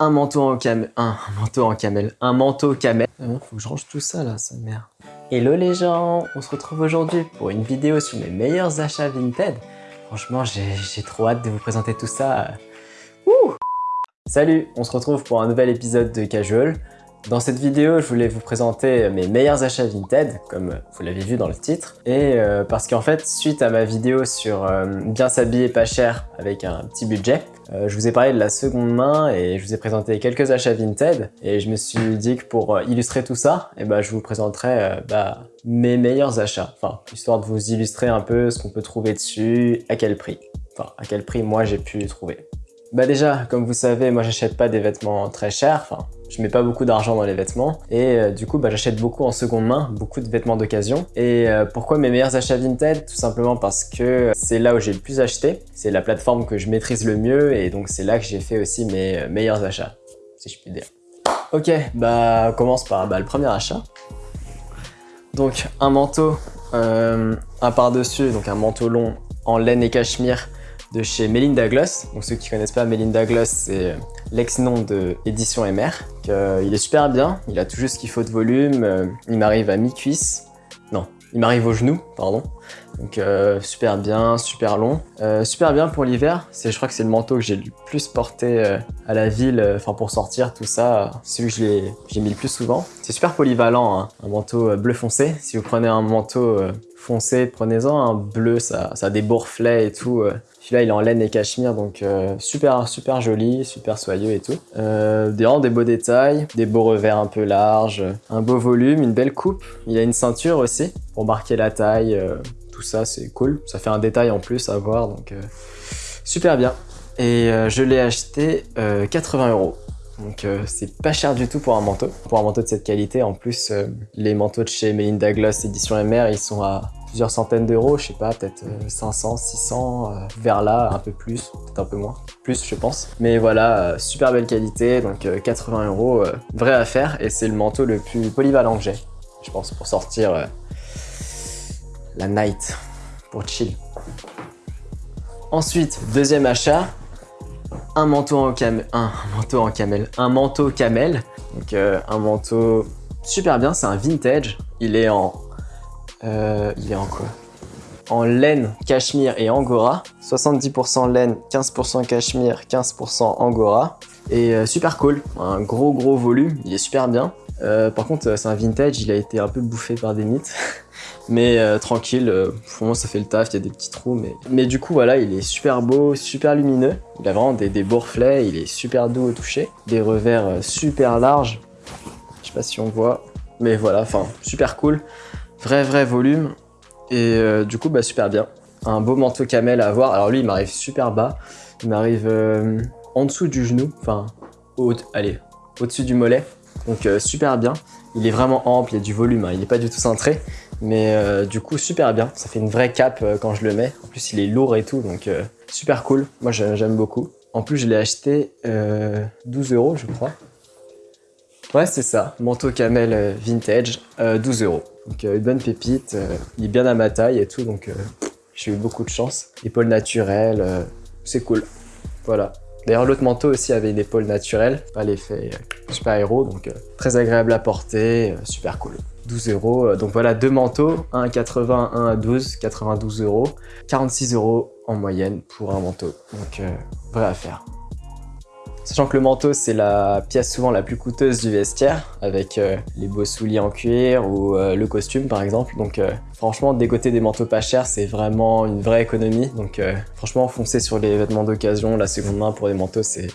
Un manteau en camel, un, manteau en camel, un manteau camel. Euh, faut que je range tout ça là, sa mère. Hello les gens, on se retrouve aujourd'hui pour une vidéo sur mes meilleurs achats Vinted. Franchement, j'ai trop hâte de vous présenter tout ça. Ouh Salut, on se retrouve pour un nouvel épisode de Casual. Dans cette vidéo, je voulais vous présenter mes meilleurs achats Vinted, comme vous l'avez vu dans le titre. Et euh, parce qu'en fait, suite à ma vidéo sur euh, bien s'habiller pas cher avec un petit budget, euh, je vous ai parlé de la seconde main et je vous ai présenté quelques achats Vinted. Et je me suis dit que pour illustrer tout ça, eh ben, je vous présenterai bah, mes meilleurs achats. Enfin, histoire de vous illustrer un peu ce qu'on peut trouver dessus, à quel prix. Enfin, à quel prix moi j'ai pu trouver. Bah déjà, comme vous savez, moi j'achète pas des vêtements très chers, enfin je mets pas beaucoup d'argent dans les vêtements et euh, du coup bah, j'achète beaucoup en seconde main, beaucoup de vêtements d'occasion. Et euh, pourquoi mes meilleurs achats Vinted Tout simplement parce que c'est là où j'ai le plus acheté, c'est la plateforme que je maîtrise le mieux et donc c'est là que j'ai fait aussi mes euh, meilleurs achats, si je puis dire. Ok, bah on commence par bah, le premier achat. Donc un manteau, un par-dessus, donc un manteau long en laine et cachemire de chez Melinda Gloss. Donc ceux qui connaissent pas Melinda Gloss, c'est l'ex-nom de Édition MR. Euh, il est super bien, il a tout juste ce qu'il faut de volume, euh, il m'arrive à mi-cuisse, non, il m'arrive au genou, pardon. Donc euh, super bien, super long. super bien pour l'hiver, je crois que c'est le manteau que j'ai le plus porté à la ville, enfin pour sortir, tout ça. Celui que j'ai mis le plus souvent. C'est super polyvalent, hein. un manteau bleu foncé. Si vous prenez un manteau foncé, prenez-en un bleu, ça, ça a des bourreflets et tout. Celui-là, il est en laine et cachemire, donc euh, super, super joli, super soyeux et tout. Euh, des, des beaux détails, des beaux revers un peu larges, un beau volume, une belle coupe. Il a une ceinture aussi pour marquer la taille. Euh, tout ça, c'est cool. Ça fait un détail en plus à voir, donc super bien. Et je l'ai acheté 80 euros. Donc c'est pas cher du tout pour un manteau. Pour un manteau de cette qualité, en plus, les manteaux de chez Melinda Gloss édition MR, ils sont à plusieurs centaines d'euros, je sais pas, peut-être 500, euh, 600, euh, vers là, un peu plus, peut-être un peu moins, plus je pense. Mais voilà, euh, super belle qualité, donc 80 euros, vraie affaire, et c'est le manteau le plus polyvalent que j'ai, je pense, pour sortir la night, pour chill. Ensuite, deuxième achat, un manteau en camel, un manteau en camel, un manteau camel, donc un manteau super bien, c'est un vintage, il est en euh, il est en quoi En laine, cachemire et angora. 70% laine, 15% cachemire, 15% angora. Et euh, super cool, un gros gros volume, il est super bien. Euh, par contre, c'est un vintage, il a été un peu bouffé par des mythes. mais tranquille, pour moi ça fait le taf, il y a des petits trous. Mais, mais du coup, voilà, il est super beau, super lumineux. Il a vraiment des, des beaux reflets, il est super doux au toucher. Des revers super larges. Je sais pas si on voit. Mais voilà, enfin, super cool. Vrai, vrai volume. Et euh, du coup, bah, super bien. Un beau manteau camel à avoir. Alors lui, il m'arrive super bas. Il m'arrive euh, en dessous du genou. Enfin, au, allez, au-dessus du mollet. Donc euh, super bien. Il est vraiment ample, il y a du volume. Hein. Il n'est pas du tout cintré. Mais du coup, super bien. Ça fait une vraie cape quand je le mets. En plus, il est lourd et tout. Donc super cool. Moi, j'aime beaucoup. En plus, je l'ai acheté 12 euros, je crois. Ouais, c'est ça. Manteau camel vintage, 12 euros. Donc euh, une bonne pépite, euh, il est bien à ma taille et tout, donc euh, j'ai eu beaucoup de chance. Épaule naturelle, c'est cool. Voilà. D'ailleurs, l'autre manteau aussi avait une épaule naturelle, pas l'effet super héros, donc très agréable à porter, super cool. 12 euros, donc voilà deux manteaux, un à 80, un à 12, 92 euros, 46 euros en moyenne pour un manteau, donc vraie affaire. Sachant que le manteau, c'est la pièce souvent la plus coûteuse du vestiaire, avec euh, les beaux souliers en cuir ou euh, le costume par exemple. Donc euh, franchement, dégoter des manteaux pas chers, c'est vraiment une vraie économie. Donc franchement, foncez sur les vêtements d'occasion, la seconde main pour des manteaux, c'est...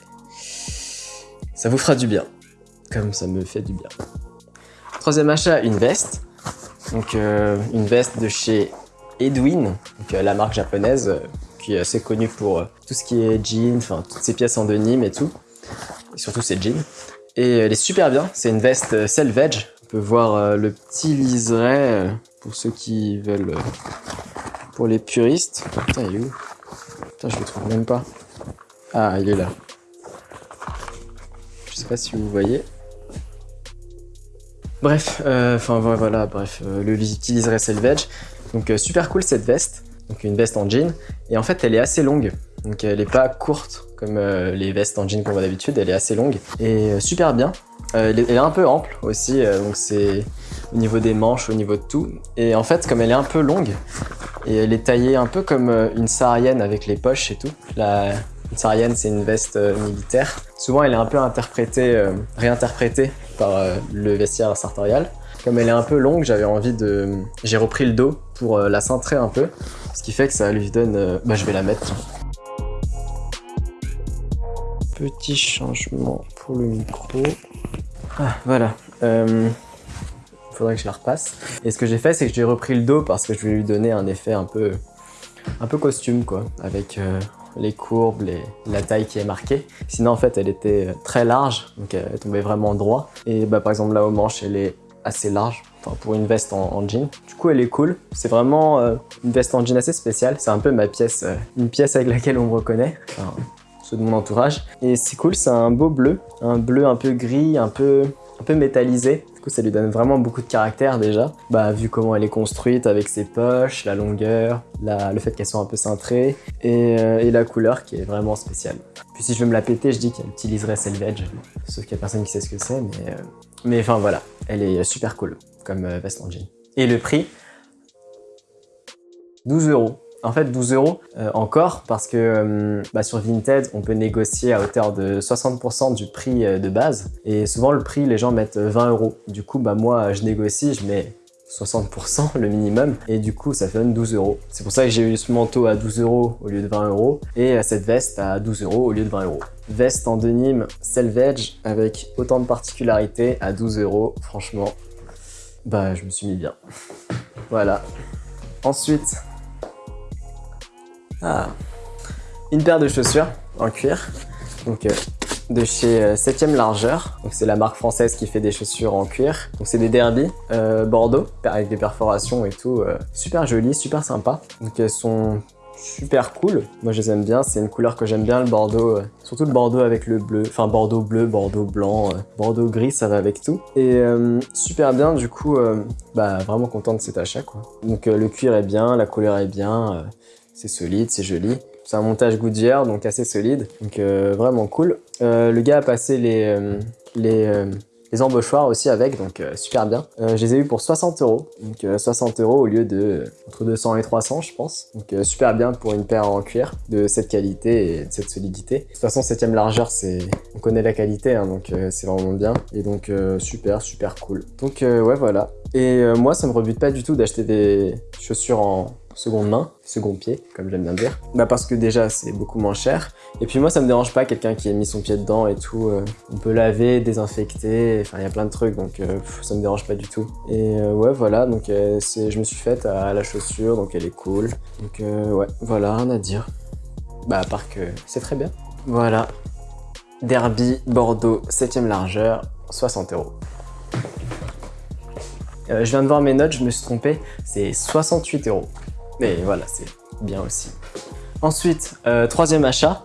Ça vous fera du bien, comme ça me fait du bien. Troisième achat, une veste. Donc une veste de chez Edwin, la marque japonaise qui est assez connue pour tout ce qui est jeans, enfin toutes ces pièces en denim et tout et surtout c'est jeans. Et elle est super bien, c'est une veste euh, selvage. On peut voir euh, le petit liseré euh, pour ceux qui veulent, pour les puristes. Putain, il est où? Putain, je le trouve même pas. Ah, il est là. Je sais pas si vous voyez. Bref, enfin voilà, bref, le petit liseré selvage. Donc super cool cette veste, donc une veste en jean. Et en fait, elle est assez longue. Donc elle est pas courte comme les vestes en jean qu'on voit d'habitude, elle est assez longue et super bien. elle, est, un peu ample aussi, donc c'est au niveau des manches, au niveau de tout. Et en fait, comme elle est un peu longue, et elle est taillée un peu comme une saharienne avec les poches et tout. La, une saharienne, c'est une veste militaire. Souvent, elle est un peu interprétée, réinterprétée par le vestiaire sartorial. Comme elle est un peu longue, j'avais envie de... J'ai repris le dos pour euh, la cintrer un peu, ce qui fait que ça lui donne... Euh, bah je vais la mettre. Petit changement pour le micro. Ah, voilà. Euh, faudrait que je la repasse. Et ce que j'ai fait, c'est que j'ai repris le dos parce que je voulais lui donner un effet un peu, un peu costume, quoi, avec les courbes, la taille qui est marquée. Sinon, en fait, elle était très large, donc elle tombait vraiment droit. Et bah, par exemple, là, au manche, elle est assez large pour une veste en, jean. Du coup, elle est cool. C'est vraiment euh, une veste en jean assez spéciale. C'est un peu ma pièce, euh, une pièce avec laquelle on me reconnaît. Ceux de mon entourage. Et c'est cool, c'est un beau bleu. Un bleu un peu gris, un peu, un peu métallisé. Du coup, ça lui donne vraiment beaucoup de caractère déjà. Bah, vu comment elle est construite avec ses poches, la longueur, le fait qu'elle soit un peu cintrée et, euh, et, la couleur qui est vraiment spéciale. Puis si je veux me la péter, je dis qu'elle utiliserait Selvage. Sauf qu'il n'y a personne qui sait ce que c'est, mais... Mais enfin voilà, elle est super cool comme euh, veste en jean. Et le prix? 12 euros. En fait, 12 euros euh, encore parce que euh, bah, sur Vinted, on peut négocier à hauteur de 60% du prix de base. Et souvent, le prix, les gens mettent 20 euros. Du coup, bah, moi, je négocie, je mets 60% le minimum et du coup ça donne 12 euros. C'est pour ça que j'ai eu ce manteau à 12 euros au lieu de 20 euros et cette veste à 12 euros au lieu de 20 euros. Veste en denim Selvage avec autant de particularités à 12 euros, franchement, bah je me suis mis bien. Voilà. Ensuite, ah, une paire de chaussures en cuir. Donc euh, de chez 7ème euh, largeur. Donc c'est la marque française qui fait des chaussures en cuir. Donc c'est des Derby euh, Bordeaux avec des perforations et tout. Super jolies, super sympa. Donc elles sont super cool. Moi je les aime bien, c'est une couleur que j'aime bien le bordeaux, surtout le bordeaux avec le bleu, enfin bordeaux bleu, bordeaux blanc, bordeaux gris, ça va avec tout. Et super bien du coup, bah vraiment content de cet achat quoi. Donc le cuir est bien, la couleur est bien, c'est solide, c'est joli. C'est un montage Goodyear, donc assez solide, donc euh, vraiment cool. Euh, le gars a passé les, euh, les, embauchoirs aussi avec, donc super bien. je les ai eu pour 60 euros, donc 60 euros au lieu de entre 200 et 300 je pense. Donc super bien pour une paire en cuir de cette qualité et de cette solidité. De toute façon 7ème largeur, c'est on connaît la qualité, hein, donc c'est vraiment bien. Et donc super, super cool. Donc ouais voilà. Et moi ça me rebute pas du tout d'acheter des chaussures en seconde main, second pied, comme j'aime bien dire. Bah parce que déjà, c'est beaucoup moins cher. Et puis moi, ça me dérange pas quelqu'un qui ait mis son pied dedans et tout. Euh, on peut laver, désinfecter, enfin, il y a plein de trucs, donc euh, ça me dérange pas du tout. Et euh, ouais, voilà, donc je me suis faite à la chaussure, donc elle est cool. Donc ouais, voilà, rien à dire. Bah à part que c'est très bien. Voilà, Derby Bordeaux 7ème largeur, 60 euros. je viens de voir mes notes, je me suis trompé, c'est 68 euros. Mais voilà, c'est bien aussi. Ensuite, euh, troisième achat.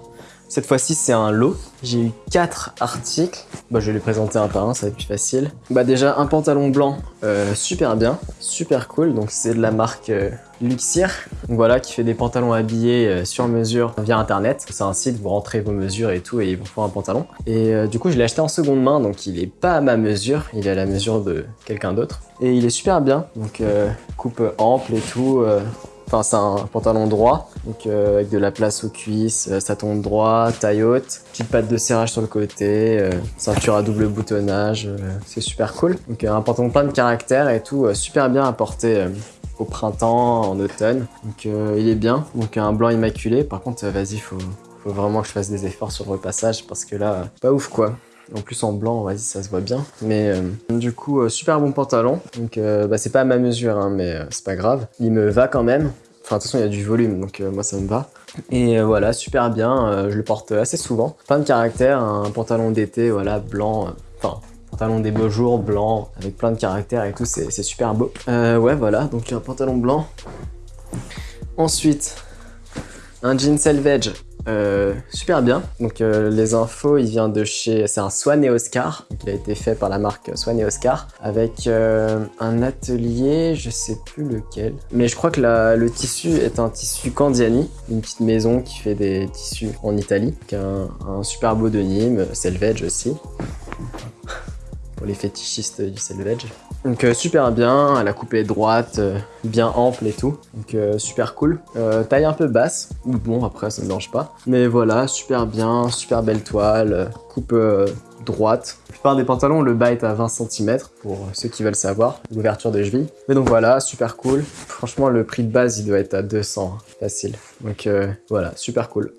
Cette fois-ci, c'est un lot. J'ai eu quatre articles. Bah, je vais les présenter un par un, ça va être plus facile. Bah, déjà, un pantalon blanc, euh, super bien, super cool. Donc, c'est de la marque euh, Luxier. Donc, voilà, qui fait des pantalons habillés sur mesure via Internet. C'est un site, vous rentrez vos mesures et tout, et ils vous font un pantalon. Et du coup, je l'ai acheté en seconde main, donc il est pas à ma mesure, il est à la mesure de quelqu'un d'autre. Et il est super bien, donc coupe ample et tout. Enfin, c'est un pantalon droit, donc euh, avec de la place aux cuisses, euh, ça tombe droit, taille haute, petite patte de serrage sur le côté, euh, ceinture à double boutonnage, c'est super cool. Donc un pantalon plein de caractère et tout, super bien à porter au printemps, en automne. Donc il est bien, donc un blanc immaculé. Par contre, vas-y, faut, faut vraiment que je fasse des efforts sur le repassage parce que là, pas ouf quoi. En plus en blanc, vas-y, ça se voit bien. Mais du coup, super bon pantalon. Donc bah, c'est pas à ma mesure, hein, mais c'est pas grave. Il me va quand même. Enfin, de toute façon, il y a du volume, donc euh, moi, ça me va. Et euh, voilà, super bien. Euh, je le porte assez souvent. Plein de caractère, un pantalon d'été, voilà, blanc. Enfin, pantalon des beaux jours, blanc, avec plein de caractère et tout, c'est super beau. ouais, voilà, donc un pantalon blanc. Ensuite, un jean selvage euh, super bien. Donc euh, les infos, il vient de chez... C'est un Swan et Oscar, qui a été fait par la marque Swan et Oscar, avec euh, un atelier, je sais plus lequel. Mais je crois que le tissu est un tissu Candiani, une petite maison qui fait des tissus en Italie. Un, un super beau de Nîmes, aussi pour les fétichistes du selvage. Donc euh, super bien, la coupe est droite, euh, bien ample et tout, donc euh, super cool. taille un peu basse, bon après ça ne dérange pas. Mais voilà, super bien, super belle toile, coupe droite. La plupart des pantalons, le bas est à 20 cm pour ceux qui veulent savoir, l'ouverture de cheville. Mais donc voilà, super cool. Franchement, le prix de base, il doit être à 200, hein, facile. Donc voilà, super cool.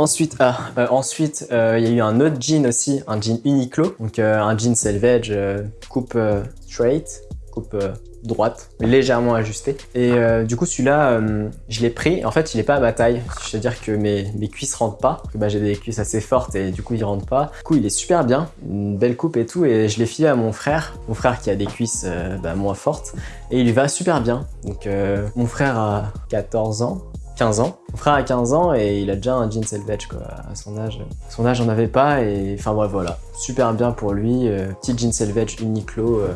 Ensuite, ah, euh, ensuite, euh, il y a eu un autre jean aussi, un jean Uniqlo, donc euh, un jean selvage, coupe straight, coupe droite, légèrement ajusté. Et du coup, celui-là, je l'ai pris. En fait, il est pas à ma taille. C'est-à-dire que mes, mes cuisses rentrent pas. Bah, J'ai des cuisses assez fortes et du coup, il rentre pas. Du coup, il est super bien. Une belle coupe et tout. Et je l'ai filé à mon frère. Mon frère qui a des cuisses bah, moins fortes. Et il va super bien. Donc, mon frère a 14 ans. 15 ans. Mon frère a 15 ans et il a déjà un jean selvage quoi, à son âge. Son âge, j'en avais pas et enfin bref, voilà. Super bien pour lui. Euh, petit jean selvage Uniqlo. Euh,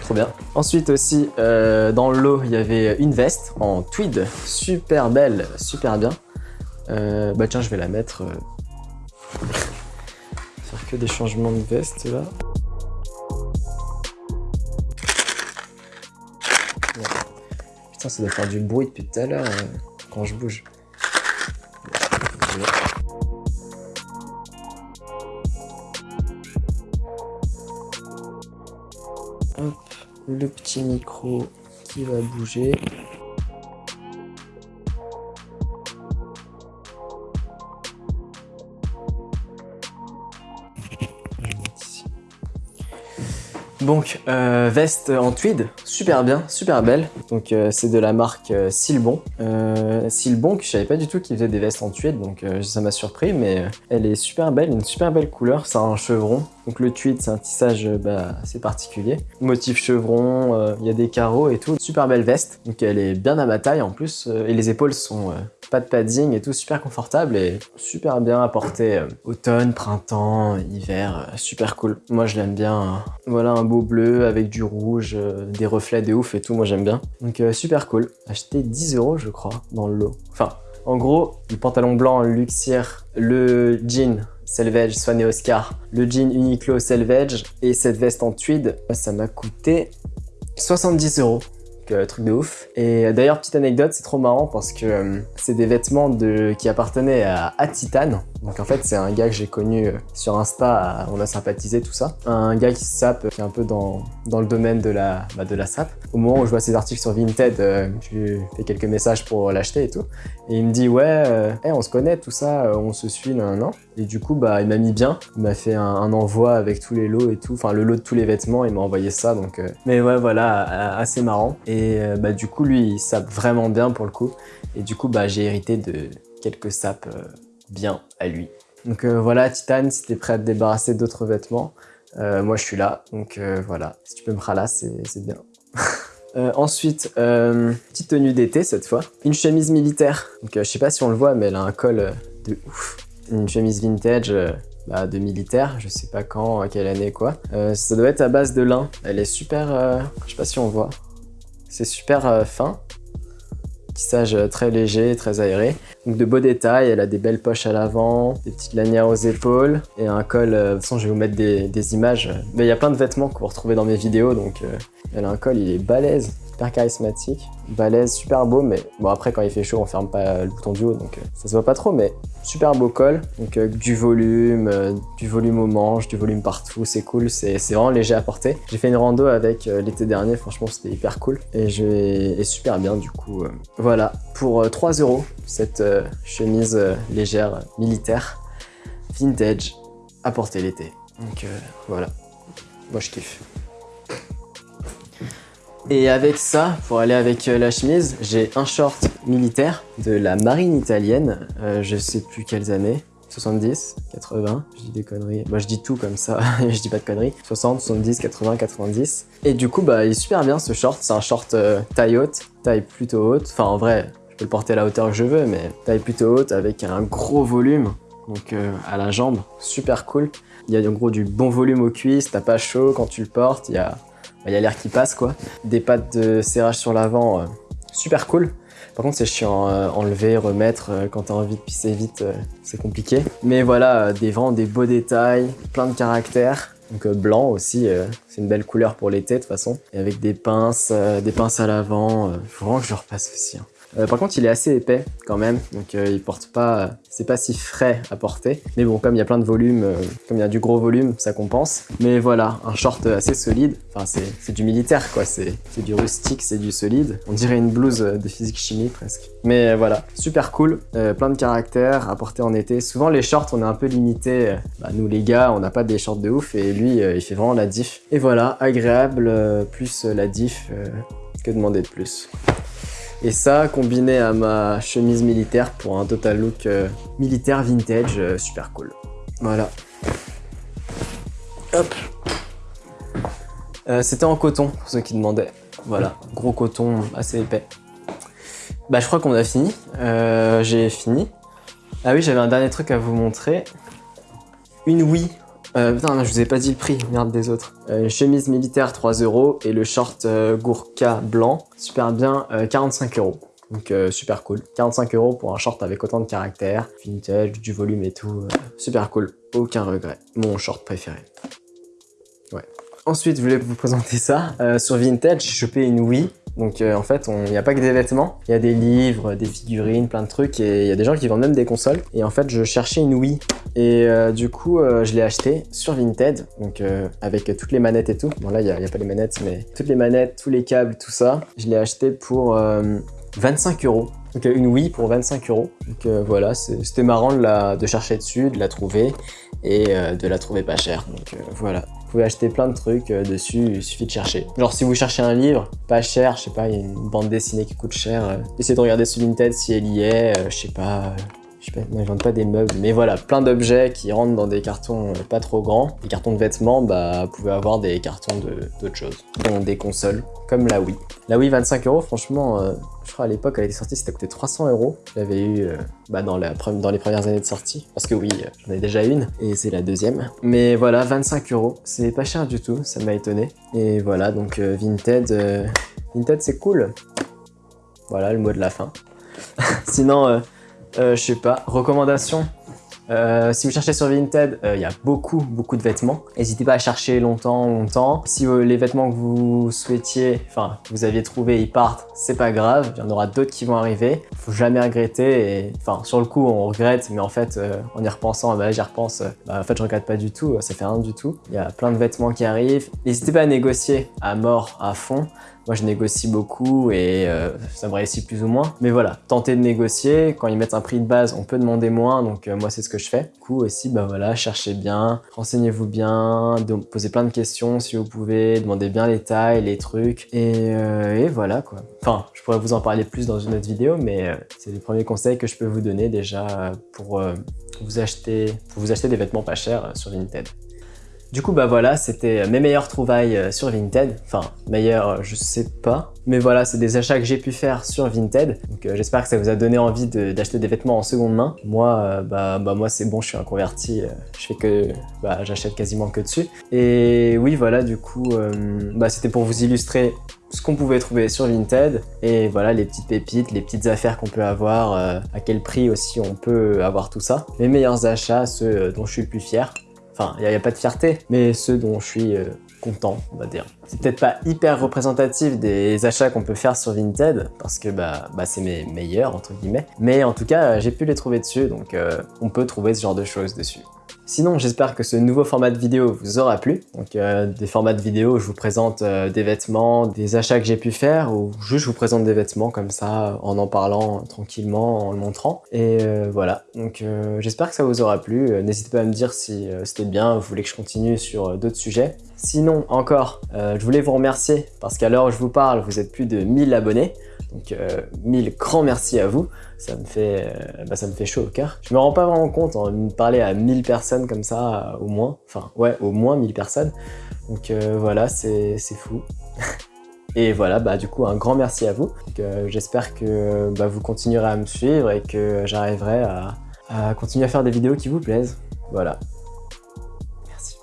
trop bien. Ensuite aussi, euh, dans le lot, il y avait une veste en tweed. Super belle, super bien. bah tiens, je vais la mettre. Faire que des changements de veste là. Ça doit faire du bruit depuis tout à l'heure quand je bouge. Hop, le petit micro qui va bouger. Donc, euh, veste en tweed, super bien, super belle. Donc, euh, c'est de la marque euh, Silbon. Silbon, que je savais pas du tout qu'ils faisaient des vestes en tweed, donc ça m'a surpris, mais elle est super belle, une super belle couleur. C'est un chevron, donc le tweed, c'est un tissage bah, assez particulier. Motif chevron, il y a des carreaux et tout. Super belle veste, donc elle est bien à ma taille en plus, et les épaules sont pas de padding et tout, super confortable et super bien apporté euh, automne, printemps, hiver, euh, super cool. Moi je l'aime bien. Hein. Voilà un beau bleu avec du rouge, euh, des reflets de ouf et tout, moi j'aime bien. Donc super cool. Acheté 10 euros je crois dans le lot. Enfin, en gros, le pantalon blanc Luxier, le jean Selvage Swan et Oscar, le jean Uniqlo Selvage et cette veste en tweed, ça m'a coûté 70 euros. Euh, truc de ouf. Et d'ailleurs, petite anecdote, c'est trop marrant parce que euh, c'est des vêtements de, qui appartenaient à, à Titan. Donc en fait, c'est un gars que j'ai connu euh, sur Insta, on a sympathisé, tout ça. Un gars qui sape, qui est un peu dans, le domaine de la, bah, de la sap. Au moment où je vois ses articles sur Vinted, je lui fais quelques messages pour l'acheter et tout. Et il me dit, ouais, on se connaît, tout ça, on se suit, non, non. Et du coup, bah, il m'a mis bien. Il m'a fait un, envoi avec tous les lots et tout. Enfin, le lot de tous les vêtements, il m'a envoyé ça. Donc, Mais ouais, voilà, assez marrant. Et euh, bah, du coup, lui, il sape vraiment bien pour le coup. Et du coup, bah, j'ai hérité de quelques sapes euh, bien à lui. Donc euh, voilà, Titan, si t'es prêt à te débarrasser d'autres vêtements, moi je suis là. Donc voilà, si tu peux me ralasser, c'est bien. ensuite, petite tenue d'été cette fois. Une chemise militaire. Donc je sais pas si on le voit, mais elle a un col de ouf. Une chemise vintage bah, de militaire, je sais pas quand, quelle année quoi. ça doit être à base de lin. Elle est super, je sais pas si on voit. C'est super euh, fin. Euh, très léger, très aéré. Donc de beaux détails, elle a des belles poches à l'avant, des petites lanières aux épaules et un col. Euh, de toute façon, je vais vous mettre des, images. Mais il y a plein de vêtements que vous retrouvez dans mes vidéos, donc elle a un col, il est balèze charismatique, balèze, super beau, mais bon après quand il fait chaud on ferme pas le bouton du haut donc ça se voit pas trop, mais super beau col, donc du volume, du volume aux manches, du volume partout, c'est cool, c'est vraiment léger à porter. J'ai fait une rando avec l'été dernier, franchement c'était hyper cool et je et super bien du coup. voilà, pour 3 euros cette chemise légère militaire vintage à porter l'été. Donc voilà, moi je kiffe. Et avec ça, pour aller avec euh, la chemise, j'ai un short militaire de la marine italienne, euh, je sais plus quelles années, 70, 80, je dis des conneries. Moi je dis tout comme ça, je dis pas de conneries. 60, 70, 80, 90. Et du coup, bah, il est super bien ce short. C'est un short euh, taille haute, taille plutôt haute. Enfin, en vrai, peux le porter à la hauteur que je veux, mais taille plutôt haute avec un gros volume, donc euh, à la jambe, super cool. Il y a en gros du bon volume aux cuisses, t'as pas chaud quand tu le portes, il y a il y a l'air qui passe quoi. Des pattes de serrage sur l'avant, euh, super cool. Par contre, c'est chiant, euh, enlever, remettre, euh, quand t'as envie de pisser vite, c'est compliqué. Mais voilà, des vraiment des beaux détails, plein de caractères. Donc blanc aussi, c'est une belle couleur pour l'été de toute façon. Et avec des pinces, des pinces à l'avant, vraiment que je repasse aussi. Hein. Euh, par contre, il est assez épais quand même, donc euh, il porte pas, c'est pas si frais à porter. Mais bon, comme il y a plein de volume, euh, comme il y a du gros volume, ça compense. Mais voilà, un short assez solide. Enfin, c'est du militaire quoi, c'est du rustique, c'est du solide. On dirait une blouse de physique-chimie presque. Mais voilà, super cool, plein de caractères à porter en été. Souvent les shorts, on est un peu limité. Bah, nous les gars, on n'a pas des shorts de ouf et lui, il fait vraiment la diff. Et voilà, agréable, plus la diff, que demander de plus et ça, combiné à ma chemise militaire pour un total look euh, militaire vintage, euh, super cool. Voilà. Hop. Euh, c'était en coton, pour ceux qui demandaient. Voilà, gros coton assez épais. Bah je crois qu'on a fini. J'ai fini. Ah oui, j'avais un dernier truc à vous montrer. Une Wii euh, putain, je vous ai pas dit le prix, merde des autres. Euh, chemise militaire 3 euros et le short euh, Gourka blanc, super bien, 45 euros. Donc super cool. 45 euros pour un short avec autant de caractère, vintage, du volume et tout. super cool. Aucun regret. Mon short préféré. Ouais. Ensuite, je voulais vous présenter ça. sur Vintage, j'ai chopé une Wii donc euh, en fait, il n'y a pas que des vêtements, il y a des livres, des figurines, plein de trucs et il y a des gens qui vendent même des consoles. Et en fait, je cherchais une Wii et euh, du coup, euh, je l'ai acheté sur Vinted, donc avec toutes les manettes et tout. Bon là, il n'y a, pas les manettes, mais toutes les manettes, tous les câbles, tout ça. Je l'ai acheté pour 25 euros. Donc une Wii pour 25 euros. Donc voilà, c'était marrant de, la, de chercher dessus, de la trouver et de la trouver pas chère. Donc voilà. Vous pouvez acheter plein de trucs euh, dessus, il suffit de chercher. Genre si vous cherchez un livre, pas cher, je sais pas, il y a une bande dessinée qui coûte cher, euh, essayez de regarder sur Vinted si elle y est, euh, je sais pas, je sais pas, non, ils vendent pas des meubles, mais voilà, plein d'objets qui rentrent dans des cartons pas trop grands. Les cartons de vêtements, bah, pouvez avoir des cartons d'autres choses, dont des consoles, comme la Wii. La Wii 25 euros, franchement, je crois à l'époque, elle était sortie, c'était coûté 300 euros. Je l'avais eu euh, bah, dans, la, dans les premières années de sortie. Parce que oui, euh, j'en ai déjà une et c'est la deuxième. Mais voilà, 25 euros. C'est pas cher du tout, ça m'a étonné. Et voilà, donc euh, Vinted, Vinted c'est cool. Voilà le mot de la fin. Sinon, je sais pas, recommandation euh, si vous cherchez sur Vinted, euh, il y a beaucoup, beaucoup de vêtements. N'hésitez pas à chercher longtemps, longtemps. Si euh, les vêtements que vous souhaitiez, enfin, vous aviez trouvé, ils partent, c'est pas grave. Il y en aura d'autres qui vont arriver. Faut jamais regretter. Et, enfin, sur le coup, on regrette, mais en fait, en y repensant, bah, j'y repense, bah, en fait, je regrette pas du tout. Ça fait rien du tout. Il y a plein de vêtements qui arrivent. N'hésitez pas à négocier à mort, à fond. Moi, je négocie beaucoup et euh, ça me réussit plus ou moins. Mais voilà, tenter de négocier. Quand ils mettent un prix de base, on peut demander moins. Donc, euh, moi, c'est ce que je fais. Du coup, aussi, bah voilà, cherchez bien, renseignez-vous bien, posez plein de questions si vous pouvez, demandez bien les tailles, les trucs. Et, euh, et voilà, quoi. Enfin, je pourrais vous en parler plus dans une autre vidéo, mais c'est les premiers conseils que je peux vous donner déjà pour, vous acheter, pour vous acheter des vêtements pas chers sur Vinted. Du coup, bah voilà, c'était mes meilleures trouvailles euh, sur Vinted. Enfin, meilleures, euh, je sais pas. Mais voilà, c'est des achats que j'ai pu faire sur Vinted. Donc euh, j'espère que ça vous a donné envie d'acheter des vêtements en seconde main. Moi, bah, bah moi c'est bon, je suis un converti. je fais que, bah j'achète quasiment que dessus. Et oui, voilà, du coup, bah c'était pour vous illustrer ce qu'on pouvait trouver sur Vinted et voilà les petites pépites, les petites affaires qu'on peut avoir, à quel prix aussi on peut avoir tout ça. Mes meilleurs achats, ceux dont je suis le plus fier. Enfin, il n'y a, pas de fierté, mais ceux dont je suis euh, content, on va dire. C'est peut-être pas hyper représentatif des achats qu'on peut faire sur Vinted, parce que bah, bah c'est mes meilleurs, entre guillemets. Mais en tout cas, j'ai pu les trouver dessus, donc euh, on peut trouver ce genre de choses dessus. Sinon, j'espère que ce nouveau format de vidéo vous aura plu. Donc, euh, des formats de vidéo où je vous présente euh, des vêtements, des achats que j'ai pu faire, ou juste je vous présente des vêtements comme ça, en en parlant tranquillement, en le montrant. Et euh, voilà, donc j'espère que ça vous aura plu. N'hésitez pas à me dire si c'était bien, vous voulez que je continue sur d'autres sujets. Sinon, encore, je voulais vous remercier parce qu'à l'heure où je vous parle, vous êtes plus de 1000 abonnés. Donc euh, mille grands merci à vous, ça me fait, bah, ça me fait chaud au cœur. Je me rends pas vraiment compte, en hein, parler à 1000 personnes comme ça, au moins, enfin ouais, au moins 1000 personnes. Donc euh, voilà, c'est fou. Et voilà, bah du coup, un grand merci à vous. Euh, j'espère que bah, vous continuerez à me suivre et que j'arriverai à, continuer à faire des vidéos qui vous plaisent. Voilà. Merci.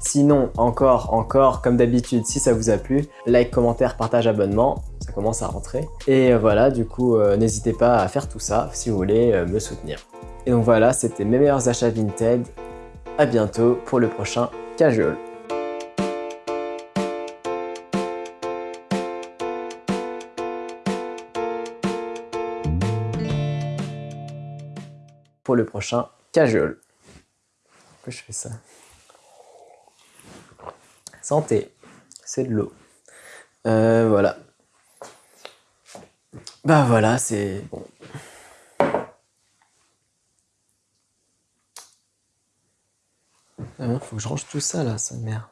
Sinon, encore, encore, comme d'habitude, si ça vous a plu, like, commentaire, partage, abonnement, ça commence à rentrer. Et voilà, du coup, euh, n'hésitez pas à faire tout ça si vous voulez euh, me soutenir. Et donc voilà, c'était mes meilleurs achats Vinted. À bientôt pour le prochain Casual. pour le prochain casual. Pourquoi je fais ça? Santé, c'est de l'eau. Euh, voilà. Bah voilà, c'est bon. Faut que je range tout ça là, sa mère.